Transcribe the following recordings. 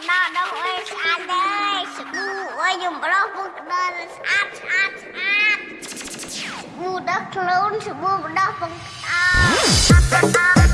កណ្ដោដងអើយស្អាតទេស្គូអើយខ្ញុំប្រោះពុកកណ្ដោស្អាតស្អាតស្អាតស្គូដឹកខ្លួនស្គូកណ្ដោពុកក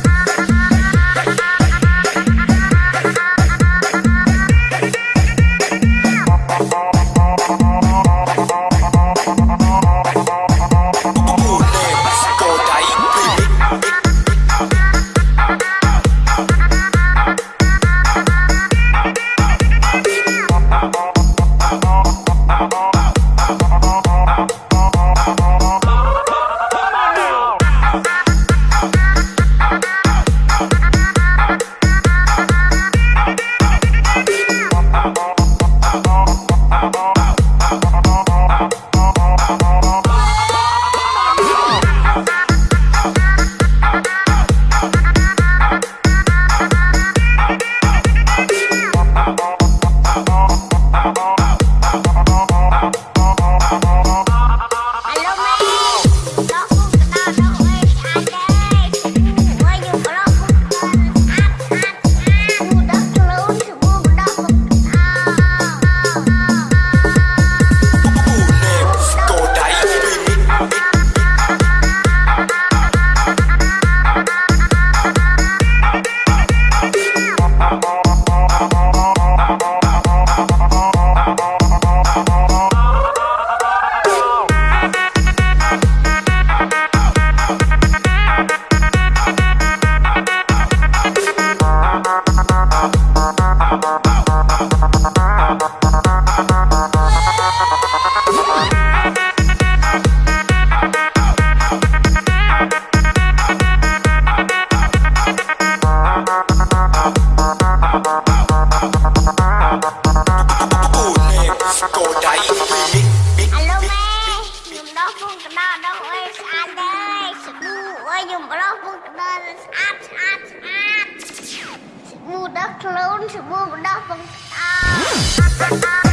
ឈ្មោះបណ្ដោះបង្អ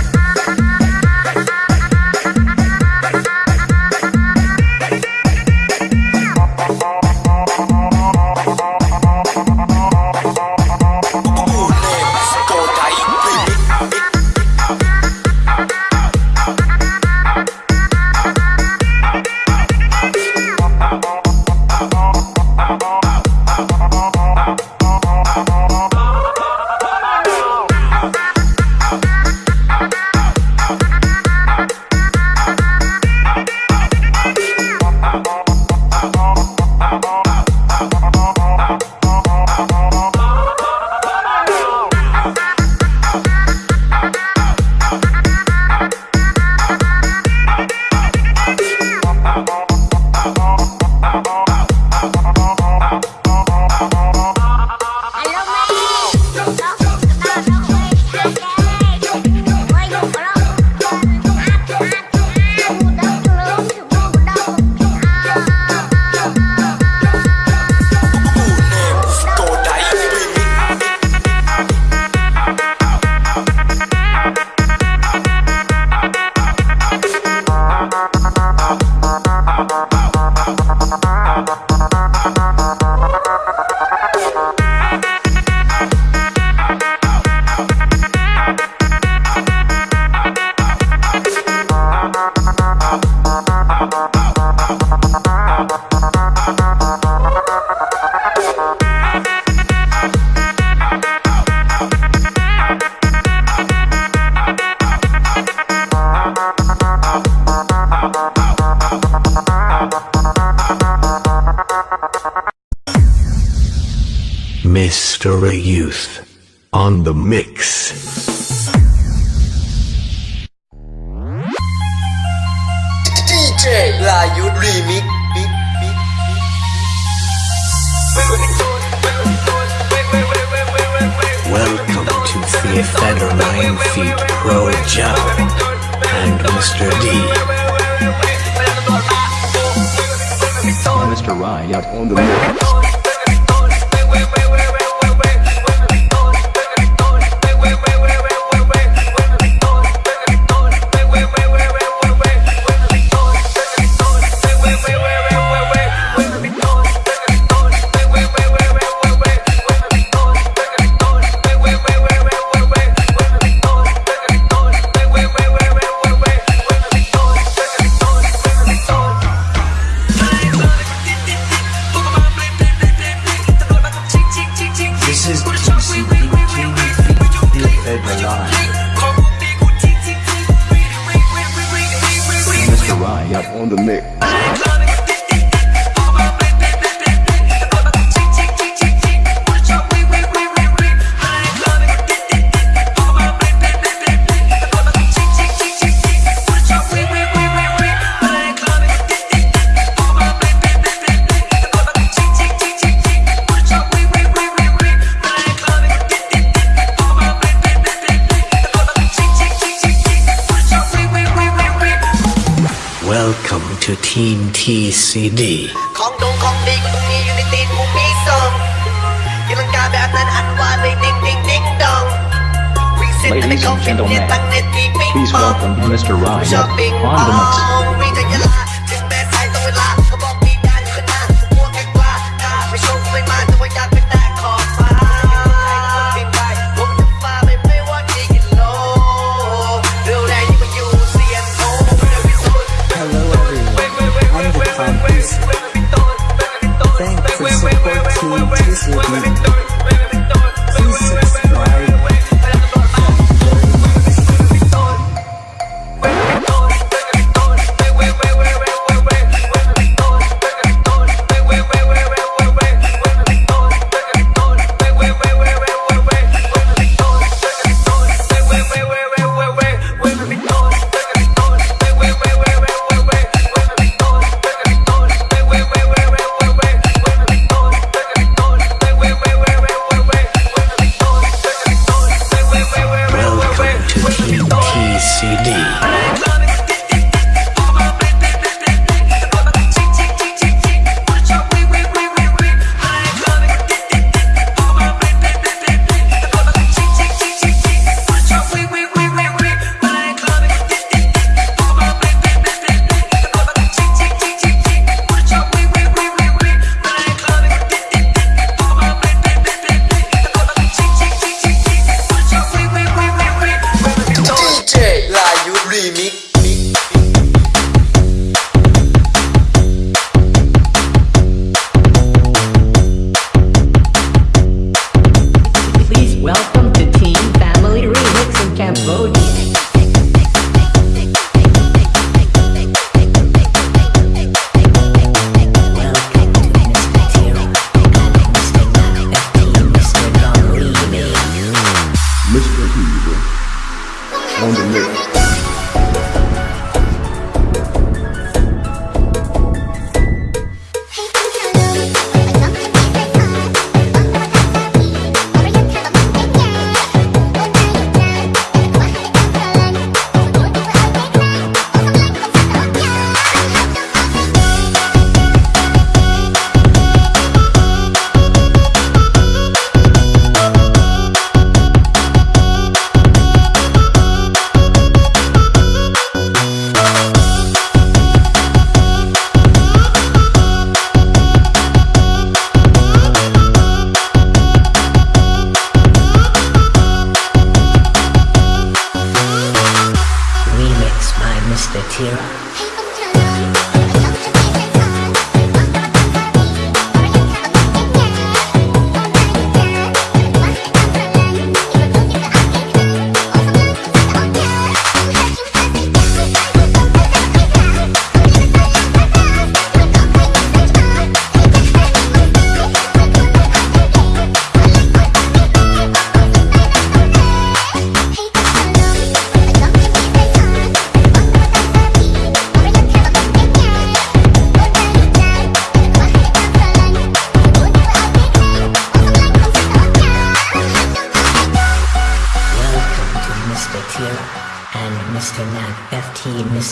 Monterey Youth. On the mix. DJ La Lion Remix Welcome to the Feather Nine Feet Pro Joe and Mr. D. Mr. Riot on the mix. on the mix. CD ของดงของดีกูตรงนี้อยู่ในตีนกูมีทรงยังลังกาแบบนั้นอันว่าเลยดิ้งดิ้งดิ้งดอง Ladies and gentlemen, please welcome Mr. Ryan on the mix.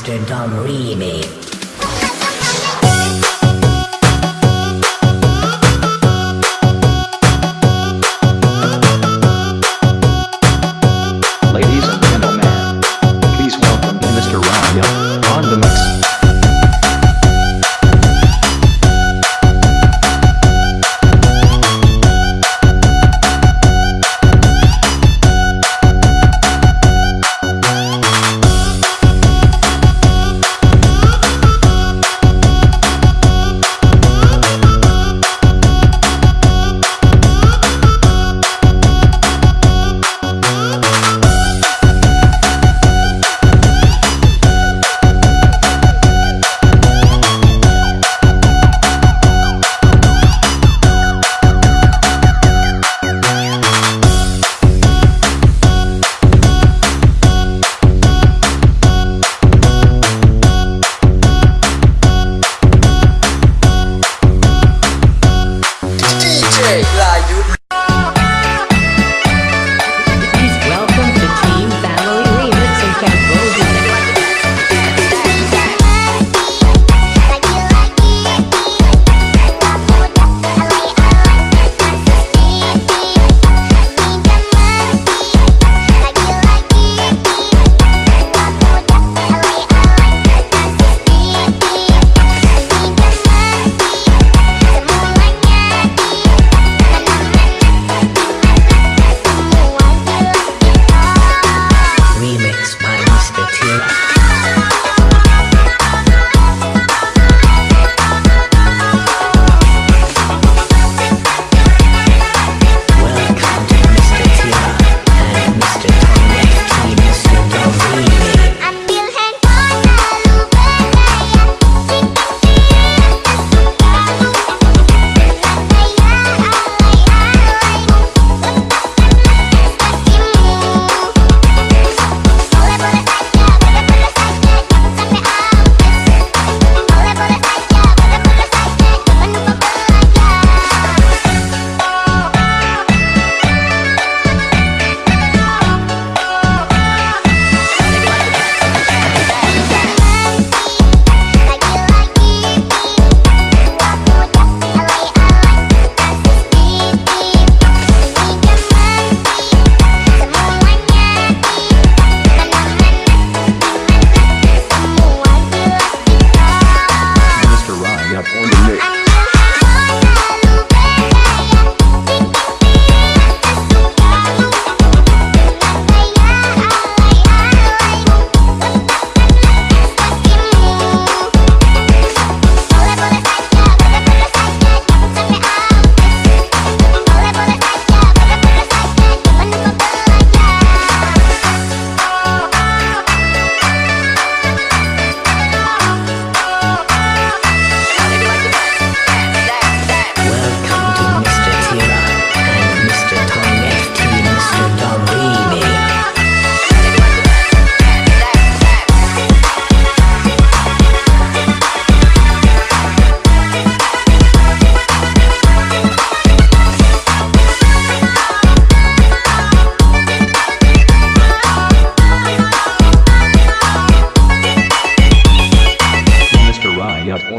Mr. Dom Remy.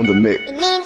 on the mix.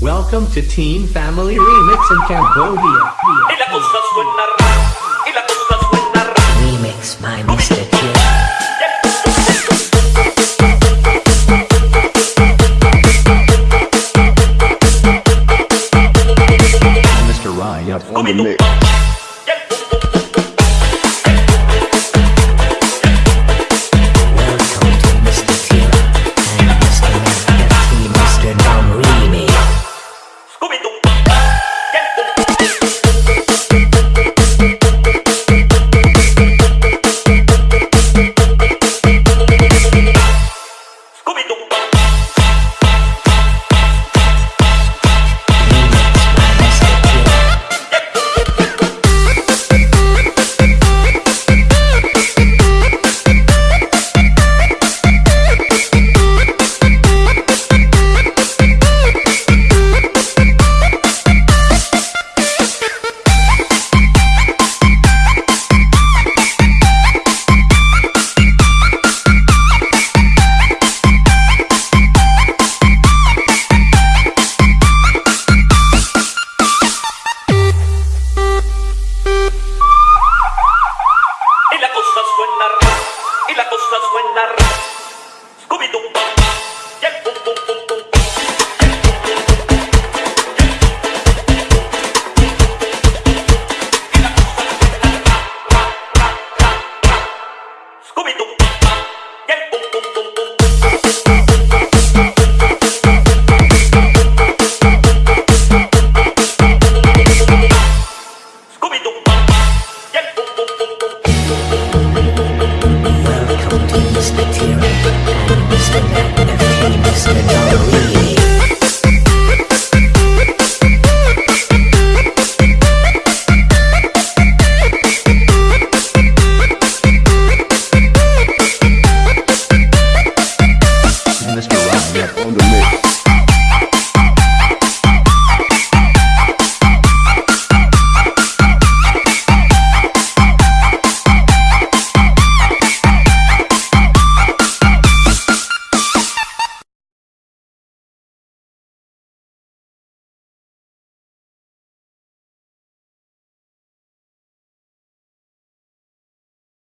Welcome to Teen Family Remix in Cambodia.